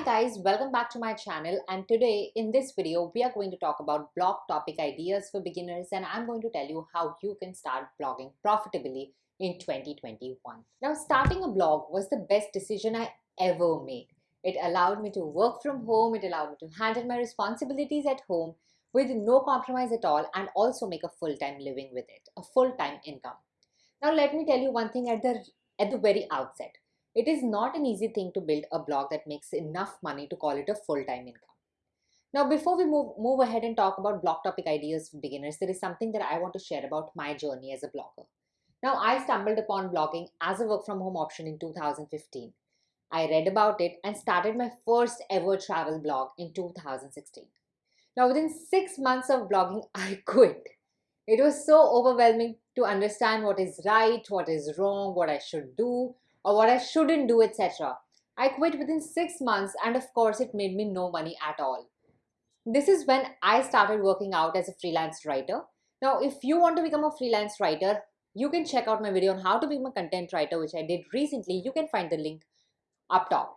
Hi guys, welcome back to my channel and today in this video we are going to talk about blog topic ideas for beginners and I'm going to tell you how you can start blogging profitably in 2021. Now starting a blog was the best decision I ever made. It allowed me to work from home, it allowed me to handle my responsibilities at home with no compromise at all and also make a full-time living with it, a full-time income. Now let me tell you one thing at the at the very outset. It is not an easy thing to build a blog that makes enough money to call it a full-time income. Now, before we move, move ahead and talk about blog topic ideas for beginners, there is something that I want to share about my journey as a blogger. Now, I stumbled upon blogging as a work from home option in 2015. I read about it and started my first ever travel blog in 2016. Now, within six months of blogging, I quit. It was so overwhelming to understand what is right, what is wrong, what I should do, or what I shouldn't do, etc. I quit within six months, and of course, it made me no money at all. This is when I started working out as a freelance writer. Now, if you want to become a freelance writer, you can check out my video on how to become a content writer, which I did recently. You can find the link up top.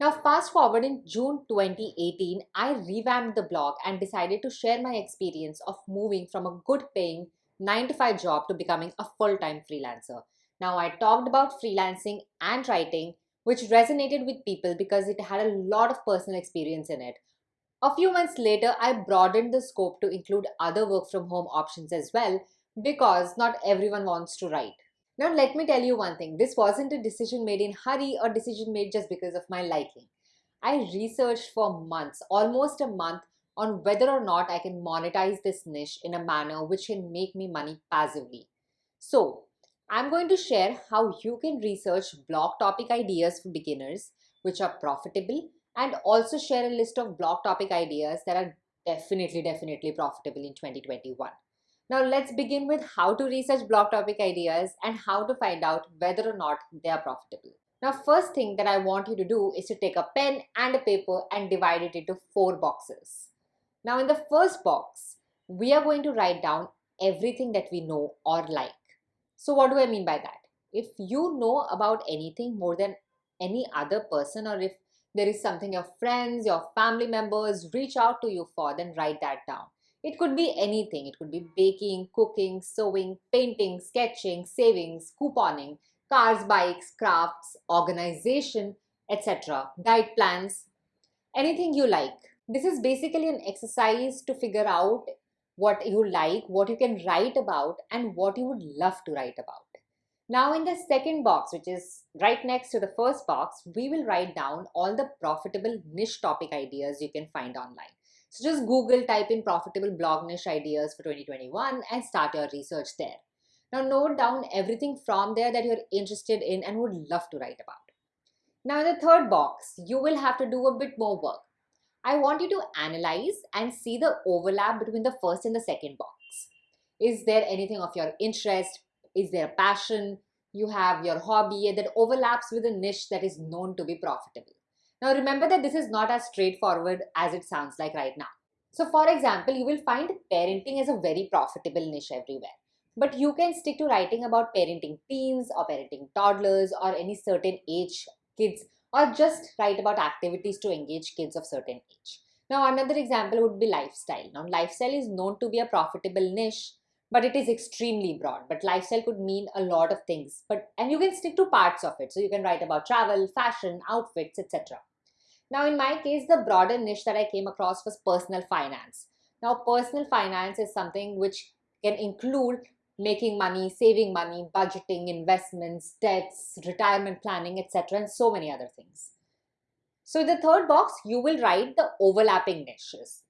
Now, fast forward in June 2018, I revamped the blog and decided to share my experience of moving from a good paying 9 to 5 job to becoming a full time freelancer. Now, I talked about freelancing and writing, which resonated with people because it had a lot of personal experience in it. A few months later, I broadened the scope to include other work from home options as well because not everyone wants to write. Now, let me tell you one thing this wasn't a decision made in hurry or decision made just because of my liking. I researched for months, almost a month, on whether or not I can monetize this niche in a manner which can make me money passively. So, I'm going to share how you can research blog topic ideas for beginners which are profitable and also share a list of blog topic ideas that are definitely, definitely profitable in 2021. Now let's begin with how to research blog topic ideas and how to find out whether or not they are profitable. Now first thing that I want you to do is to take a pen and a paper and divide it into four boxes. Now in the first box, we are going to write down everything that we know or like. So what do I mean by that? If you know about anything more than any other person or if there is something your friends, your family members reach out to you for, then write that down. It could be anything. It could be baking, cooking, sewing, painting, sketching, savings, couponing, cars, bikes, crafts, organization, etc. Diet plans, anything you like. This is basically an exercise to figure out what you like, what you can write about, and what you would love to write about. Now in the second box, which is right next to the first box, we will write down all the profitable niche topic ideas you can find online. So just Google, type in profitable blog niche ideas for 2021 and start your research there. Now note down everything from there that you're interested in and would love to write about. Now in the third box, you will have to do a bit more work. I want you to analyze and see the overlap between the first and the second box. Is there anything of your interest? Is there a passion? You have your hobby that overlaps with a niche that is known to be profitable. Now remember that this is not as straightforward as it sounds like right now. So for example, you will find parenting is a very profitable niche everywhere. But you can stick to writing about parenting teens or parenting toddlers or any certain age kids or just write about activities to engage kids of certain age. Now, another example would be lifestyle. Now, lifestyle is known to be a profitable niche, but it is extremely broad. But lifestyle could mean a lot of things, but and you can stick to parts of it. So you can write about travel, fashion, outfits, etc. Now, in my case, the broader niche that I came across was personal finance. Now, personal finance is something which can include making money, saving money, budgeting, investments, debts, retirement planning, etc., and so many other things. So in the third box, you will write the overlapping niches.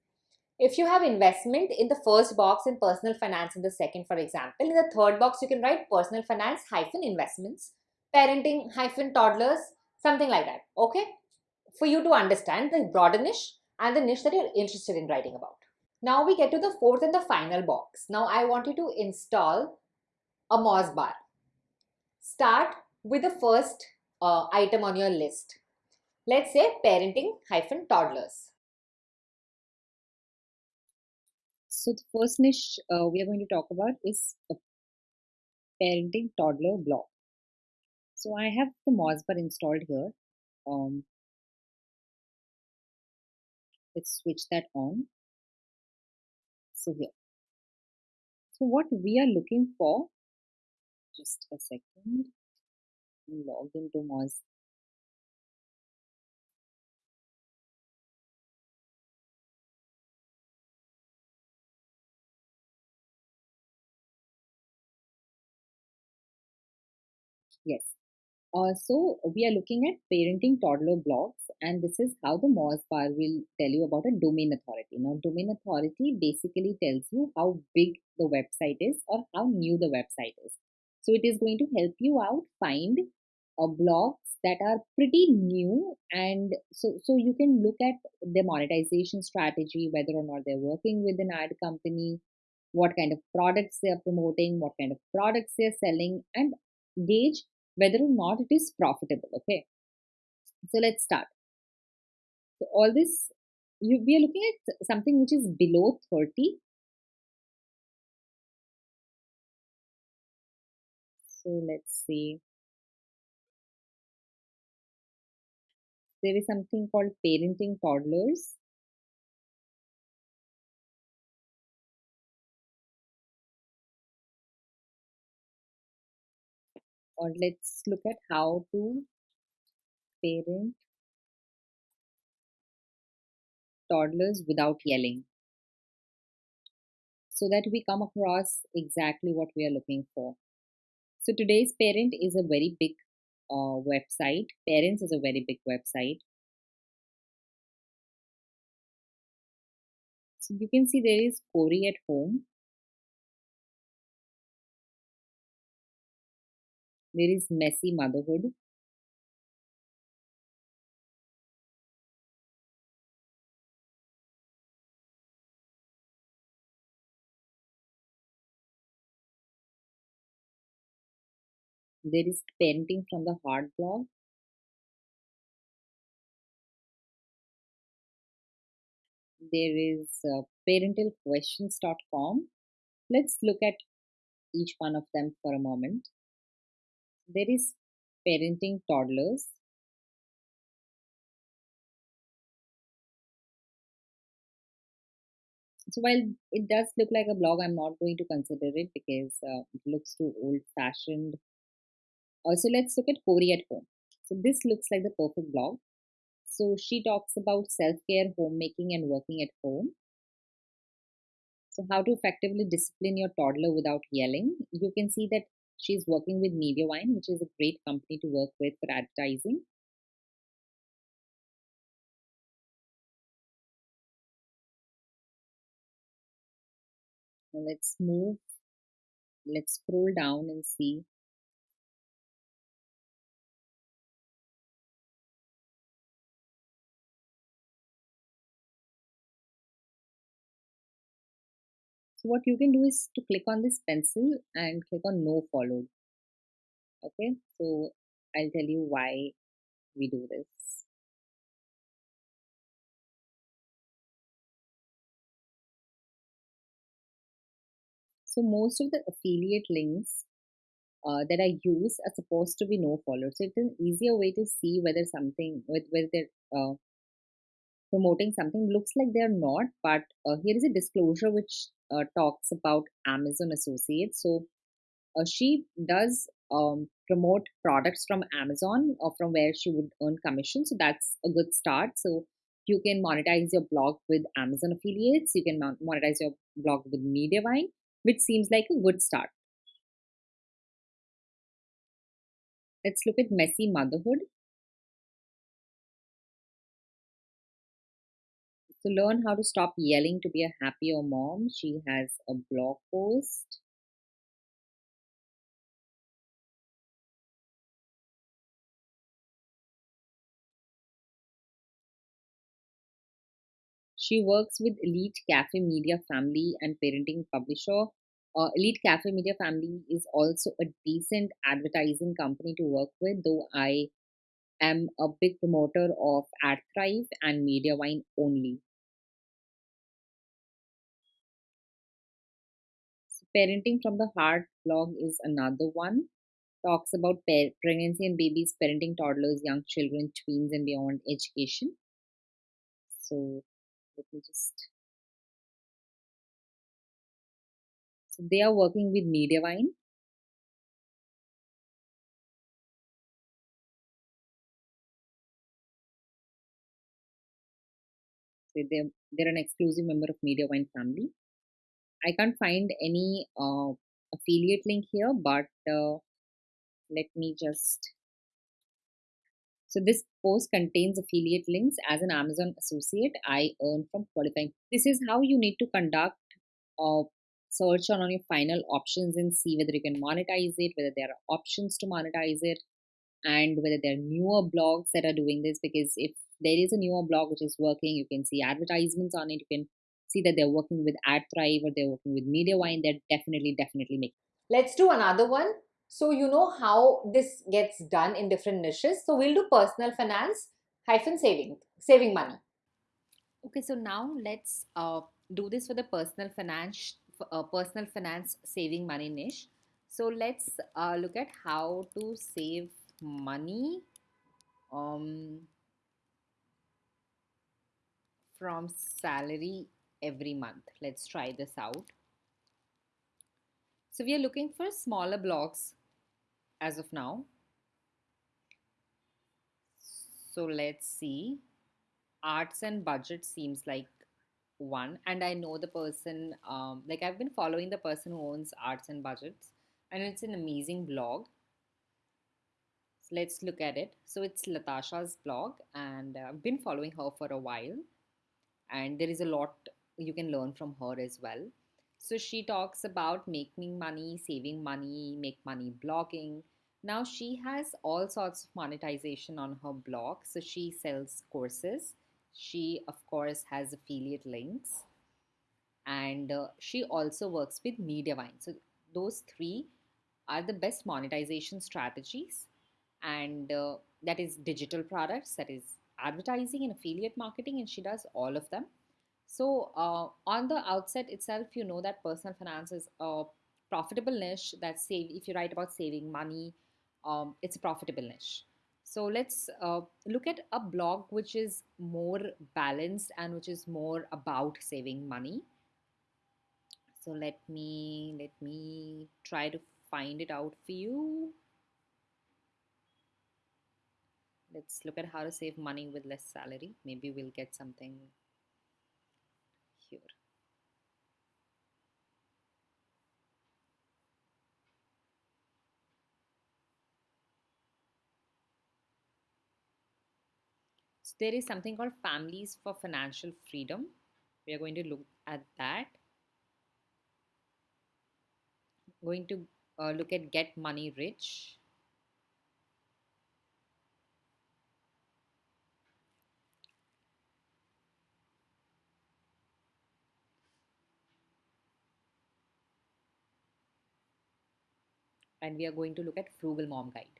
If you have investment in the first box and personal finance in the second, for example, in the third box, you can write personal finance hyphen investments, parenting hyphen toddlers, something like that. Okay. For you to understand the broader niche and the niche that you're interested in writing about. Now we get to the fourth and the final box. Now I want you to install a Moz bar. Start with the first uh, item on your list. Let's say parenting hyphen toddlers. So the first niche uh, we are going to talk about is a parenting toddler blog. So I have the Moz bar installed here. Um, let's switch that on so here so what we are looking for just a second log into Moz Yes. Uh, so we are looking at parenting toddler blogs, and this is how the Moz bar will tell you about a domain authority. Now, domain authority basically tells you how big the website is or how new the website is. So it is going to help you out find uh, blogs that are pretty new, and so so you can look at their monetization strategy, whether or not they're working with an ad company, what kind of products they are promoting, what kind of products they're selling, and gauge whether or not it is profitable. Okay. So let's start. So all this, you, we are looking at something which is below 30. So let's see. There is something called parenting toddlers. Or let's look at how to parent toddlers without yelling so that we come across exactly what we are looking for. So today's parent is a very big uh, website. Parents is a very big website. So you can see there is Corey at home. There is messy motherhood. There is parenting from the heart blog. There is uh, parentalquestions.com. Let's look at each one of them for a moment. There is parenting toddlers. So while it does look like a blog, I'm not going to consider it because uh, it looks too old-fashioned. Also, let's look at Corey at home. So this looks like the perfect blog. So she talks about self-care, homemaking, and working at home. So how to effectively discipline your toddler without yelling. You can see that She's working with Mediavine, which is a great company to work with for advertising. Now let's move, let's scroll down and see. So what you can do is to click on this pencil and click on no followed. Okay, so I'll tell you why we do this. So most of the affiliate links uh, that I use are supposed to be no follow. So it's an easier way to see whether something with whether they're uh, promoting something looks like they're not. But uh, here is a disclosure which uh, talks about Amazon associates. So uh, she does um, promote products from Amazon or from where she would earn commission. So that's a good start. So you can monetize your blog with Amazon affiliates. You can monetize your blog with Mediavine which seems like a good start. Let's look at messy motherhood. To learn how to stop yelling to be a happier mom, she has a blog post. She works with Elite Cafe Media Family and Parenting Publisher. Uh, Elite Cafe Media Family is also a decent advertising company to work with, though I am a big promoter of AdThrive and Mediavine only. Parenting from the Heart blog is another one. Talks about pregnancy and babies, parenting toddlers, young children, tweens, and beyond education. So let me just so they are working with Mediavine so they're, they're an exclusive member of Mediavine family I can't find any uh, affiliate link here but uh, let me just so this post contains affiliate links as an Amazon associate I earn from qualifying. This is how you need to conduct a search on, on your final options and see whether you can monetize it whether there are options to monetize it and whether there are newer blogs that are doing this because if there is a newer blog which is working you can see advertisements on it you can see that they're working with AdThrive or they're working with Mediavine they're definitely definitely making let's do another one. So you know how this gets done in different niches? So we'll do personal finance hyphen saving saving money. Okay so now let's uh, do this for the personal finance uh, personal finance saving money niche. So let's uh, look at how to save money um, from salary every month. Let's try this out. So we are looking for smaller blogs as of now. So let's see. Arts and budget seems like one and I know the person um, like I've been following the person who owns arts and budgets and it's an amazing blog so let's look at it so it's Latasha's blog and uh, I've been following her for a while and there is a lot you can learn from her as well. So she talks about making money saving money make money blogging. Now she has all sorts of monetization on her blog. So she sells courses. She of course has affiliate links. And uh, she also works with mediavine. So those three are the best monetization strategies. And uh, that is digital products that is advertising and affiliate marketing and she does all of them so uh, on the outset itself you know that personal finance is a profitable niche that save if you write about saving money um, it's a profitable niche. So let's uh, look at a blog which is more balanced and which is more about saving money. So let me let me try to find it out for you. Let's look at how to save money with less salary. Maybe we'll get something here so there is something called families for financial freedom. We are going to look at that. Going to uh, look at get money rich. And we are going to look at frugal mom guide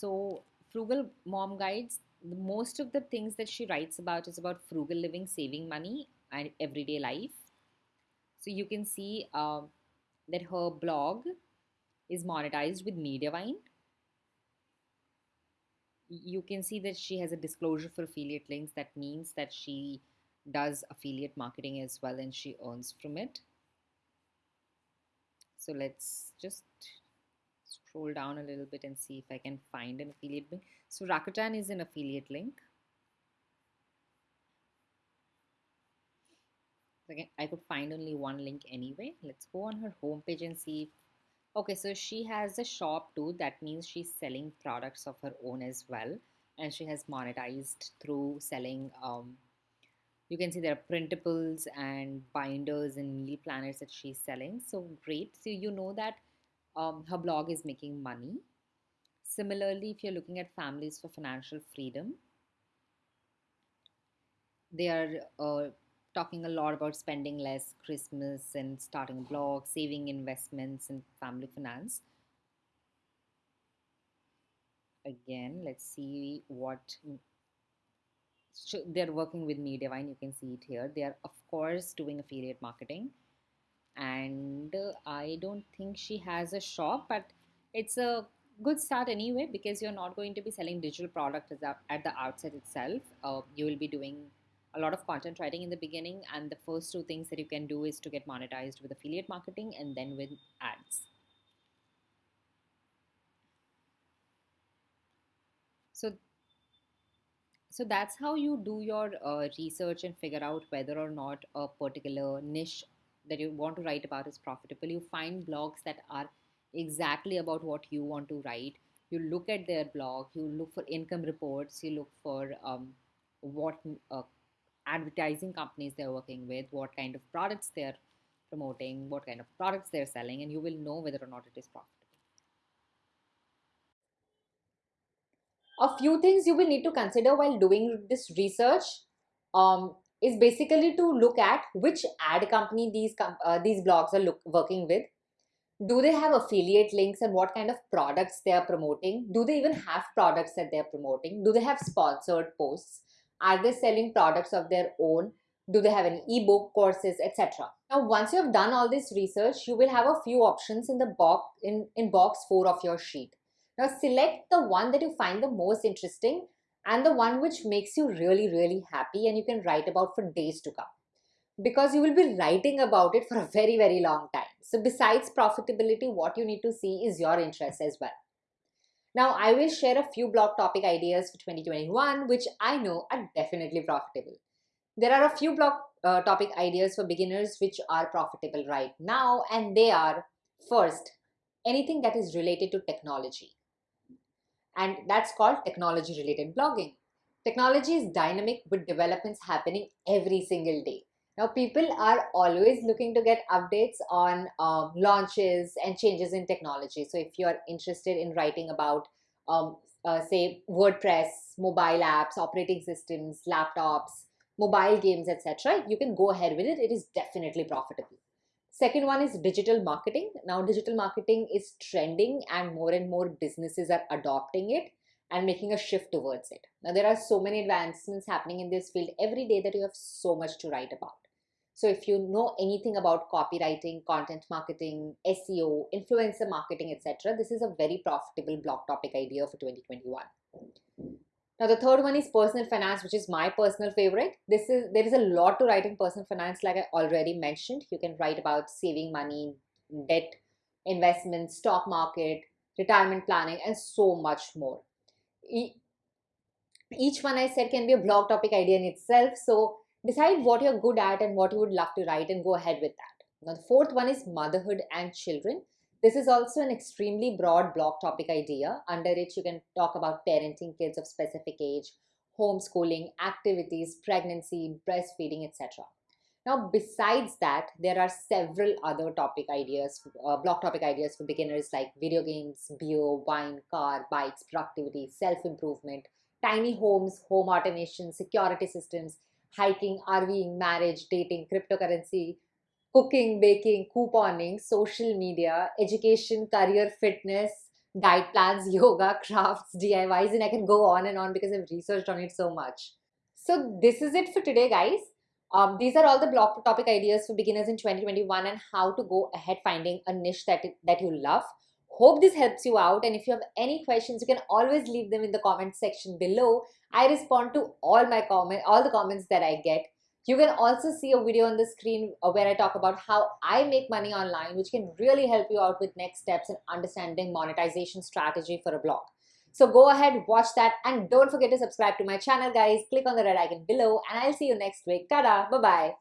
so frugal mom guides most of the things that she writes about is about frugal living saving money and everyday life. So you can see uh, that her blog is monetized with mediavine. You can see that she has a disclosure for affiliate links. That means that she does affiliate marketing as well and she earns from it. So let's just scroll down a little bit and see if I can find an affiliate link. So Rakuten is an affiliate link. Again, I could find only one link anyway. Let's go on her homepage and see. okay, so she has a shop too. That means she's selling products of her own as well. And she has monetized through selling um, you can see there are printables and binders and meal planners that she's selling so great so you know that um, her blog is making money similarly if you're looking at families for financial freedom they are uh, talking a lot about spending less christmas and starting a blog saving investments and family finance again let's see what they're working with Mediavine. You can see it here. They are, of course, doing affiliate marketing. And uh, I don't think she has a shop, but it's a good start anyway because you're not going to be selling digital product at the outset itself. Uh, you will be doing a lot of content writing in the beginning, and the first two things that you can do is to get monetized with affiliate marketing and then with ads. So, so that's how you do your uh, research and figure out whether or not a particular niche that you want to write about is profitable. You find blogs that are exactly about what you want to write. You look at their blog, you look for income reports, you look for um, what uh, advertising companies they're working with, what kind of products they're promoting, what kind of products they're selling, and you will know whether or not it is profitable. A few things you will need to consider while doing this research um, is basically to look at which ad company these uh, these blogs are look, working with. Do they have affiliate links and what kind of products they are promoting? Do they even have products that they are promoting? Do they have sponsored posts? Are they selling products of their own? Do they have any ebook courses, etc. Now, once you have done all this research, you will have a few options in the box in, in box four of your sheet. Now, select the one that you find the most interesting and the one which makes you really, really happy and you can write about for days to come. Because you will be writing about it for a very, very long time. So besides profitability, what you need to see is your interest as well. Now, I will share a few blog topic ideas for 2021, which I know are definitely profitable. There are a few blog uh, topic ideas for beginners which are profitable right now, and they are first, anything that is related to technology and that's called technology related blogging. Technology is dynamic with developments happening every single day. Now, people are always looking to get updates on um, launches and changes in technology. So, if you're interested in writing about, um, uh, say, WordPress, mobile apps, operating systems, laptops, mobile games, etc., you can go ahead with it. It is definitely profitable. Second one is digital marketing. Now, digital marketing is trending and more and more businesses are adopting it and making a shift towards it. Now, there are so many advancements happening in this field every day that you have so much to write about. So, if you know anything about copywriting, content marketing, SEO, influencer marketing, etc., this is a very profitable blog topic idea for 2021. Now the third one is personal finance, which is my personal favorite. This is there is a lot to write in personal finance, like I already mentioned. You can write about saving money, debt, investments, stock market, retirement planning, and so much more. Each one I said can be a blog topic idea in itself. So decide what you're good at and what you would love to write and go ahead with that. Now the fourth one is motherhood and children. This is also an extremely broad blog topic idea under which you can talk about parenting kids of specific age, homeschooling, activities, pregnancy, breastfeeding, etc. Now, besides that, there are several other topic ideas, uh, blog topic ideas for beginners like video games, beer, wine, car, bikes, productivity, self-improvement, tiny homes, home automation, security systems, hiking, RVing, marriage, dating, cryptocurrency, cooking, baking, couponing, social media, education, career, fitness, diet plans, yoga, crafts, DIYs, and I can go on and on because I've researched on it so much. So this is it for today, guys. Um, these are all the blog topic ideas for beginners in 2021 and how to go ahead finding a niche that, that you love. Hope this helps you out and if you have any questions, you can always leave them in the comment section below. I respond to all my comment, all the comments that I get. You can also see a video on the screen uh, where I talk about how I make money online, which can really help you out with next steps in understanding monetization strategy for a blog. So go ahead, watch that, and don't forget to subscribe to my channel, guys. Click on the red icon below, and I'll see you next week. Ta-da! Bye-bye.